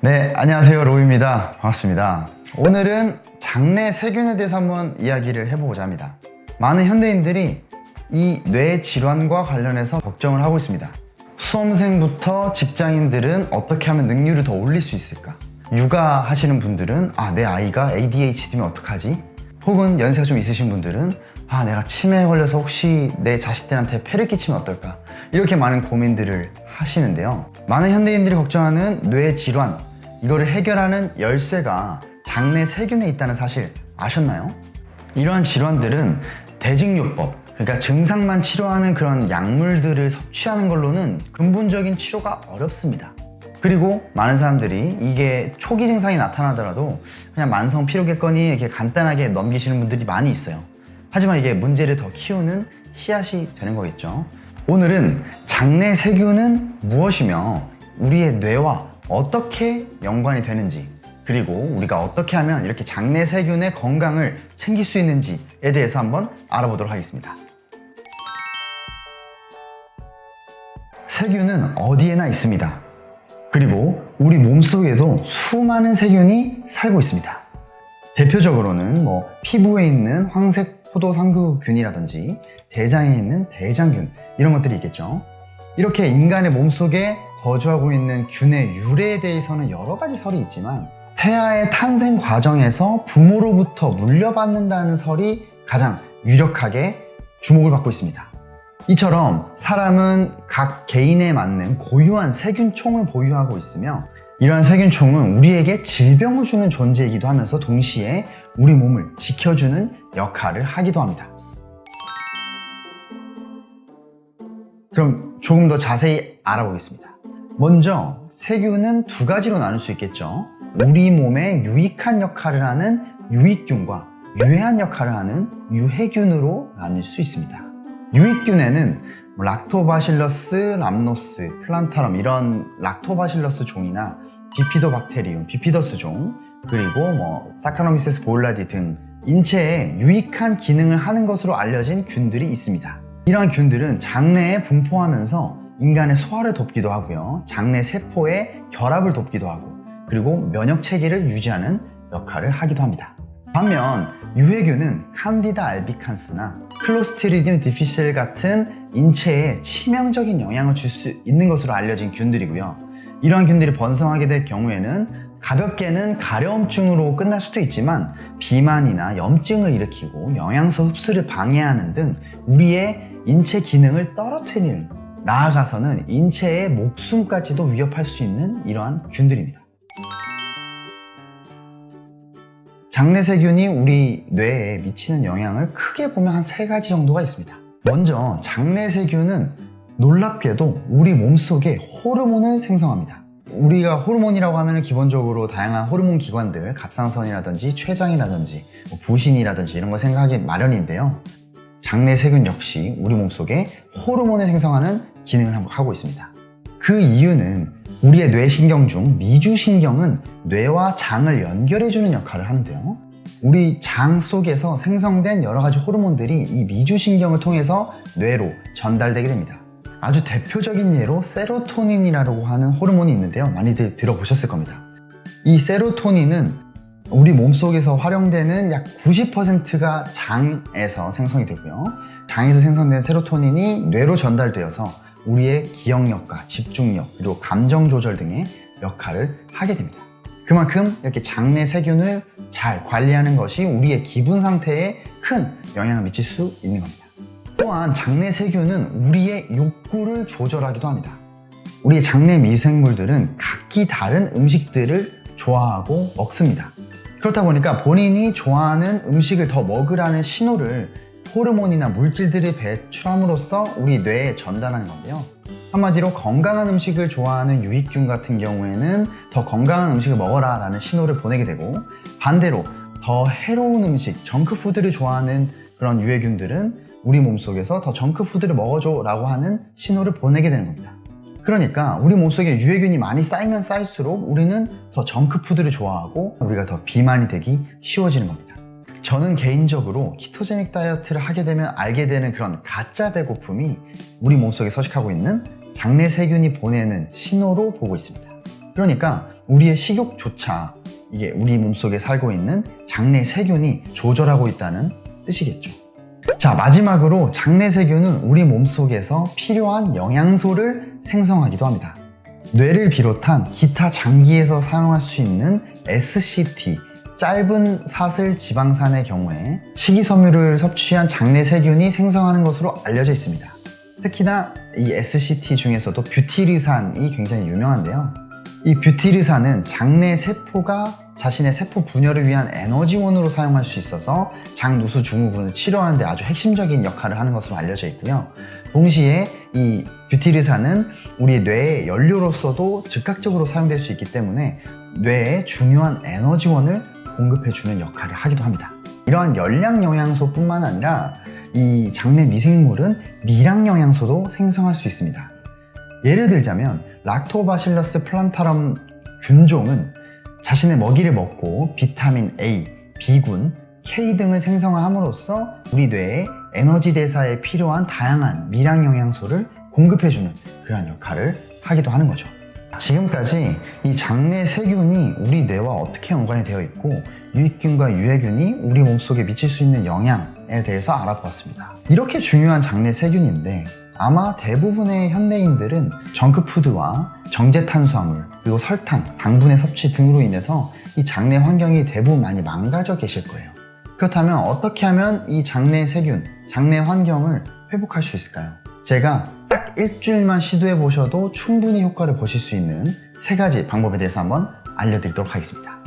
네, 안녕하세요. 로우입니다. 반갑습니다. 오늘은 장내 세균에 대해서 한번 이야기를 해보고자 합니다. 많은 현대인들이 이 뇌 질환과 관련해서 걱정을 하고 있습니다. 수험생부터 직장인들은 어떻게 하면 능률을 더 올릴 수 있을까? 육아 하시는 분들은 아, 내 아이가 ADHD면 어떡하지? 혹은 연세가 좀 있으신 분들은 아, 내가 치매에 걸려서 혹시 내 자식들한테 폐를 끼치면 어떨까? 이렇게 많은 고민들을 하시는데요. 많은 현대인들이 걱정하는 뇌 질환, 이거를 해결하는 열쇠가 장내 세균에 있다는 사실 아셨나요? 이러한 질환들은 대증요법, 그러니까 증상만 치료하는 그런 약물들을 섭취하는 걸로는 근본적인 치료가 어렵습니다. 그리고 많은 사람들이 이게 초기 증상이 나타나더라도 그냥 만성 피로겠거니 이렇게 간단하게 넘기시는 분들이 많이 있어요. 하지만 이게 문제를 더 키우는 씨앗이 되는 거겠죠. 오늘은 장내 세균은 무엇이며 우리의 뇌와 어떻게 연관이 되는지 그리고 우리가 어떻게 하면 이렇게 장내 세균의 건강을 챙길 수 있는지에 대해서 한번 알아보도록 하겠습니다. 세균은 어디에나 있습니다. 그리고 우리 몸속에도 수많은 세균이 살고 있습니다. 대표적으로는 뭐 피부에 있는 황색 포도상구균이라든지 대장에 있는 대장균 이런 것들이 있겠죠. 이렇게 인간의 몸속에 거주하고 있는 균의 유래에 대해서는 여러 가지 설이 있지만 태아의 탄생 과정에서 부모로부터 물려받는다는 설이 가장 유력하게 주목을 받고 있습니다. 이처럼 사람은 각 개인에 맞는 고유한 세균총을 보유하고 있으며 이러한 세균총은 우리에게 질병을 주는 존재이기도 하면서 동시에 우리 몸을 지켜주는 역할을 하기도 합니다. 그럼 조금 더 자세히 알아보겠습니다. 먼저 세균은 두 가지로 나눌 수 있겠죠. 우리 몸에 유익한 역할을 하는 유익균과 유해한 역할을 하는 유해균으로 나눌 수 있습니다. 유익균에는 뭐 락토바실러스, 람노스, 플란타럼 이런 락토바실러스 종이나 비피도박테리움, 비피더스 종 그리고 뭐 사카노미세스 보일라디 등 인체에 유익한 기능을 하는 것으로 알려진 균들이 있습니다. 이러한 균들은 장내에 분포하면서 인간의 소화를 돕기도 하고요. 장내 세포의 결합을 돕기도 하고 그리고 면역 체계를 유지하는 역할을 하기도 합니다. 반면 유해균은 칸디다 알비칸스나 클로스트리디움 디피실 같은 인체에 치명적인 영향을 줄 수 있는 것으로 알려진 균들이고요. 이러한 균들이 번성하게 될 경우에는 가볍게는 가려움증으로 끝날 수도 있지만 비만이나 염증을 일으키고 영양소 흡수를 방해하는 등 우리의 인체 기능을 떨어뜨리는 나아가서는 인체의 목숨까지도 위협할 수 있는 이러한 균들입니다. 장내 세균이 우리 뇌에 미치는 영향을 크게 보면 한 세 가지 정도가 있습니다. 먼저 장내 세균은 놀랍게도 우리 몸속에 호르몬을 생성합니다. 우리가 호르몬이라고 하면 기본적으로 다양한 호르몬 기관들, 갑상선이라든지 췌장이라든지 뭐 부신이라든지 이런 거 생각하기 마련인데요. 장내 세균 역시 우리 몸속에 호르몬을 생성하는 기능을 하고 있습니다. 그 이유는 우리의 뇌신경 중 미주신경은 뇌와 장을 연결해주는 역할을 하는데요. 우리 장 속에서 생성된 여러 가지 호르몬들이 이 미주신경을 통해서 뇌로 전달되게 됩니다. 아주 대표적인 예로 세로토닌이라고 하는 호르몬이 있는데요. 많이들 들어보셨을 겁니다. 이 세로토닌은 우리 몸속에서 활용되는 약 90%가 장에서 생성이 되고요. 장에서 생성된 세로토닌이 뇌로 전달되어서 우리의 기억력과 집중력 그리고 감정 조절 등의 역할을 하게 됩니다. 그만큼 이렇게 장내 세균을 잘 관리하는 것이 우리의 기분 상태에 큰 영향을 미칠 수 있는 겁니다. 또한 장내 세균은 우리의 욕구를 조절하기도 합니다. 우리의 장내 미생물들은 각기 다른 음식들을 좋아하고 먹습니다. 그렇다 보니까 본인이 좋아하는 음식을 더 먹으라는 신호를 호르몬이나 물질들을 배출함으로써 우리 뇌에 전달하는 건데요. 한마디로 건강한 음식을 좋아하는 유익균 같은 경우에는 더 건강한 음식을 먹어라 라는 신호를 보내게 되고 반대로 더 해로운 음식, 정크푸드를 좋아하는 그런 유해균들은 우리 몸속에서 더 정크푸드를 먹어줘 라고 하는 신호를 보내게 되는 겁니다. 그러니까 우리 몸속에 유해균이 많이 쌓이면 쌓일수록 우리는 더 정크푸드를 좋아하고 우리가 더 비만이 되기 쉬워지는 겁니다. 저는 개인적으로 키토제닉 다이어트를 하게 되면 알게 되는 그런 가짜 배고픔이 우리 몸속에 서식하고 있는 장내 세균이 보내는 신호로 보고 있습니다. 그러니까 우리의 식욕조차 이게 우리 몸속에 살고 있는 장내 세균이 조절하고 있다는 뜻이겠죠. 자, 마지막으로 장내 세균은 우리 몸속에서 필요한 영양소를 생성하기도 합니다. 뇌를 비롯한 기타 장기에서 사용할 수 있는 SCT, 짧은 사슬 지방산의 경우에 식이섬유를 섭취한 장내 세균이 생성하는 것으로 알려져 있습니다. 특히나 이 SCT 중에서도 뷰티르산이 굉장히 유명한데요. 이 뷰티르산은 장내 세포가 자신의 세포 분열을 위한 에너지원으로 사용할 수 있어서 장누수 증후군을 치료하는 데 아주 핵심적인 역할을 하는 것으로 알려져 있고요. 동시에 이 뷰티르산은 우리 뇌의 연료로서도 즉각적으로 사용될 수 있기 때문에 뇌에 중요한 에너지원을 공급해주는 역할을 하기도 합니다. 이러한 열량 영양소 뿐만 아니라 이 장내 미생물은 미량 영양소도 생성할 수 있습니다. 예를 들자면 락토바실러스 플란타럼 균종은 자신의 먹이를 먹고 비타민 A, B군, K 등을 생성함으로써 우리 뇌에 에너지 대사에 필요한 다양한 미량 영양소를 공급해주는 그런 역할을 하기도 하는 거죠. 지금까지 이 장내 세균이 우리 뇌와 어떻게 연관이 되어 있고 유익균과 유해균이 우리 몸속에 미칠 수 있는 영향에 대해서 알아보았습니다. 이렇게 중요한 장내 세균인데 아마 대부분의 현대인들은 정크푸드와 정제 탄수화물 그리고 설탕, 당분의 섭취 등으로 인해서 이 장내 환경이 대부분 많이 망가져 계실 거예요. 그렇다면 어떻게 하면 이 장내 세균, 장내 환경을 회복할 수 있을까요? 제가 딱 일주일만 시도해 보셔도 충분히 효과를 보실 수 있는 세 가지 방법에 대해서 한번 알려드리도록 하겠습니다.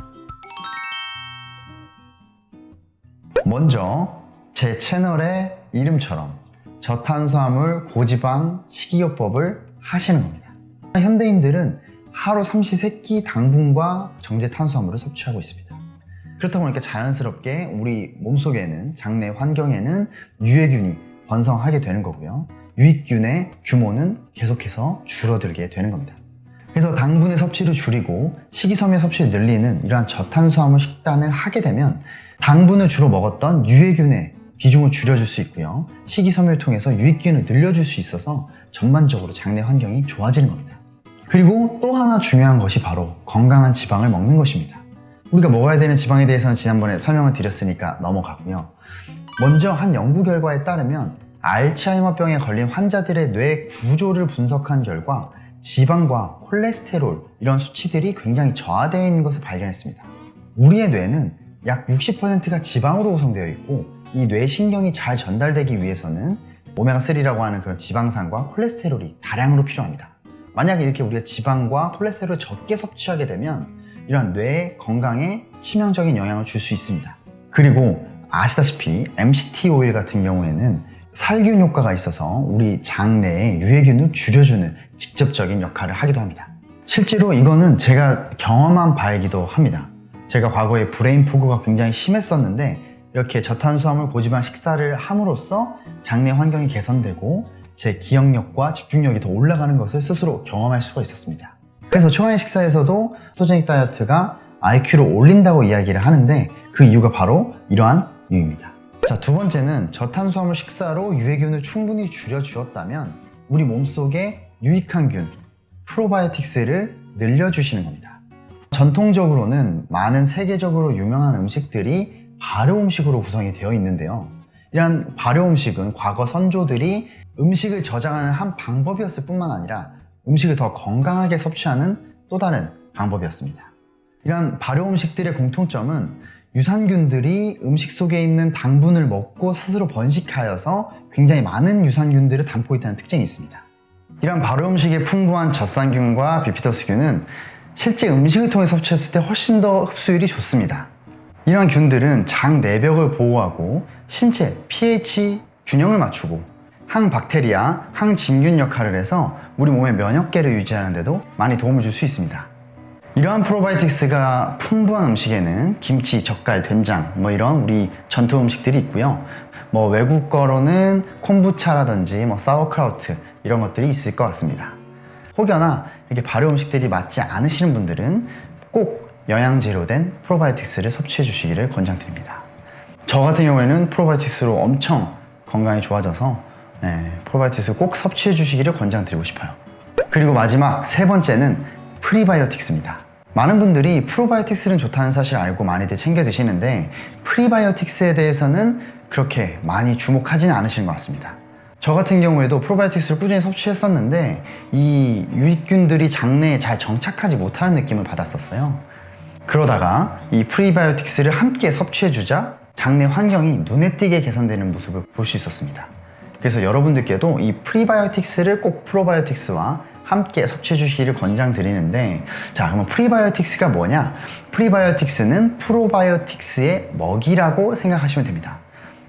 먼저 제 채널의 이름처럼 저탄수화물, 고지방, 식이요법을 하시는 겁니다. 현대인들은 하루 삼시세끼 당분과 정제 탄수화물을 섭취하고 있습니다. 그렇다 보니까 자연스럽게 우리 몸속에는 장내 환경에는 유해균이 번성하게 되는 거고요. 유익균의 규모는 계속해서 줄어들게 되는 겁니다. 그래서 당분의 섭취를 줄이고 식이섬유 섭취를 늘리는 이러한 저탄수화물 식단을 하게 되면 당분을 주로 먹었던 유해균의 비중을 줄여줄 수 있고요. 식이섬유를 통해서 유익균을 늘려줄 수 있어서 전반적으로 장내 환경이 좋아지는 겁니다. 그리고 또 하나 중요한 것이 바로 건강한 지방을 먹는 것입니다. 우리가 먹어야 되는 지방에 대해서는 지난번에 설명을 드렸으니까 넘어가고요. 먼저 한 연구 결과에 따르면 알츠하이머병에 걸린 환자들의 뇌 구조를 분석한 결과 지방과 콜레스테롤 이런 수치들이 굉장히 저하되어 있는 것을 발견했습니다. 우리의 뇌는 약 60%가 지방으로 구성되어 있고 이 뇌신경이 잘 전달되기 위해서는 오메가3라고 하는 그런 지방산과 콜레스테롤이 다량으로 필요합니다. 만약에 이렇게 우리가 지방과 콜레스테롤을 적게 섭취하게 되면 이러한 뇌 건강에 치명적인 영향을 줄 수 있습니다. 그리고 아시다시피 MCT 오일 같은 경우에는 살균 효과가 있어서 우리 장내에 유해균을 줄여주는 직접적인 역할을 하기도 합니다. 실제로 이거는 제가 경험한 바이기도 합니다. 제가 과거에 brain fog가 굉장히 심했었는데 이렇게 저탄수화물 고지방 식사를 함으로써 장내 환경이 개선되고 제 기억력과 집중력이 더 올라가는 것을 스스로 경험할 수가 있었습니다. 그래서 최강의 식사에서도 ketogenic 다이어트가 IQ를 올린다고 이야기를 하는데 그 이유가 바로 이러한 이유입니다. 자, 두 번째는 저탄수화물 식사로 유해균을 충분히 줄여주었다면 우리 몸속에 유익한 균, 프로바이오틱스를 늘려주시는 겁니다. 전통적으로는 많은 세계적으로 유명한 음식들이 발효 음식으로 구성이 되어 있는데요. 이러한 발효 음식은 과거 선조들이 음식을 저장하는 한 방법이었을 뿐만 아니라 음식을 더 건강하게 섭취하는 또 다른 방법이었습니다. 이런 발효 음식들의 공통점은 유산균들이 음식 속에 있는 당분을 먹고 스스로 번식하여서 굉장히 많은 유산균들을 담고 있다는 특징이 있습니다. 이런 발효 음식에 풍부한 젖산균과 비피더스균은 실제 음식을 통해 섭취했을 때 훨씬 더 흡수율이 좋습니다. 이러한 균들은 장 내벽을 보호하고 신체 pH 균형을 맞추고 항박테리아, 항진균 역할을 해서 우리 몸의 면역계를 유지하는 데도 많이 도움을 줄 수 있습니다. 이러한 프로바이오틱스가 풍부한 음식에는 김치, 젓갈, 된장 뭐 이런 우리 전통 음식들이 있고요. 뭐 외국 거로는 콤부차라든지 뭐 사워크라우트 이런 것들이 있을 것 같습니다. 혹여나 이렇게 발효 음식들이 맞지 않으시는 분들은 꼭 영양제로 된 프로바이오틱스를 섭취해 주시기를 권장드립니다. 저 같은 경우에는 프로바이오틱스로 엄청 건강이 좋아져서 네, 프로바이오틱스를 꼭 섭취해 주시기를 권장드리고 싶어요. 그리고 마지막 세 번째는 프리바이오틱스입니다. 많은 분들이 프로바이오틱스는 좋다는 사실 알고 많이들 챙겨 드시는데 프리바이오틱스에 대해서는 그렇게 많이 주목하지는 않으시는 것 같습니다. 저 같은 경우에도 프로바이오틱스를 꾸준히 섭취했었는데 이 유익균들이 장내에 잘 정착하지 못하는 느낌을 받았었어요. 그러다가 이 프리바이오틱스를 함께 섭취해주자 장내 환경이 눈에 띄게 개선되는 모습을 볼 수 있었습니다. 그래서 여러분들께도 이 프리바이오틱스를 꼭 프로바이오틱스와 함께 섭취해 주시기를 권장드리는데 자 그러면 프리바이오틱스가 뭐냐? 프리바이오틱스는 프로바이오틱스의 먹이라고 생각하시면 됩니다.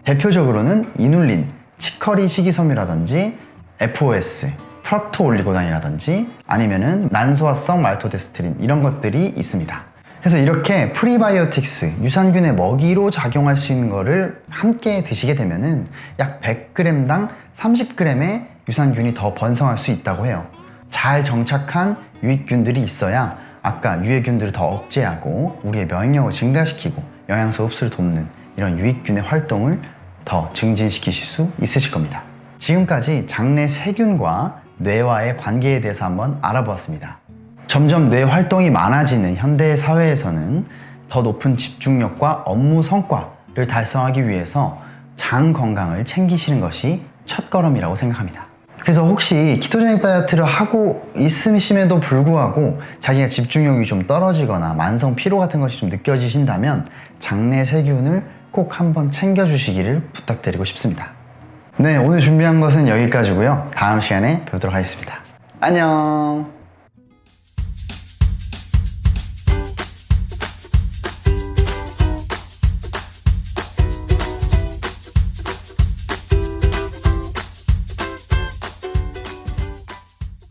대표적으로는 이눌린, 치커리 식이섬유라든지 FOS, 프락토올리고당이라든지 아니면은 난소화성 말토덱스트린 이런 것들이 있습니다. 그래서 이렇게 프리바이오틱스, 유산균의 먹이로 작용할 수 있는 거를 함께 드시게 되면 은 약 100g당 30g의 유산균이 더 번성할 수 있다고 해요. 잘 정착한 유익균들이 있어야 아까 유해균들을 더 억제하고 우리의 면역력을 증가시키고 영양소 흡수를 돕는 이런 유익균의 활동을 더 증진시키실 수 있으실 겁니다. 지금까지 장내 세균과 뇌와의 관계에 대해서 한번 알아보았습니다. 점점 뇌 활동이 많아지는 현대 사회에서는 더 높은 집중력과 업무 성과를 달성하기 위해서 장 건강을 챙기시는 것이 첫 걸음이라고 생각합니다. 그래서 혹시 키토제닉 다이어트를 하고 있으심에도 불구하고 자기가 집중력이 좀 떨어지거나 만성 피로 같은 것이 좀 느껴지신다면 장내 세균을 꼭 한번 챙겨주시기를 부탁드리고 싶습니다. 네, 오늘 준비한 것은 여기까지고요. 다음 시간에 뵙도록 하겠습니다. 안녕!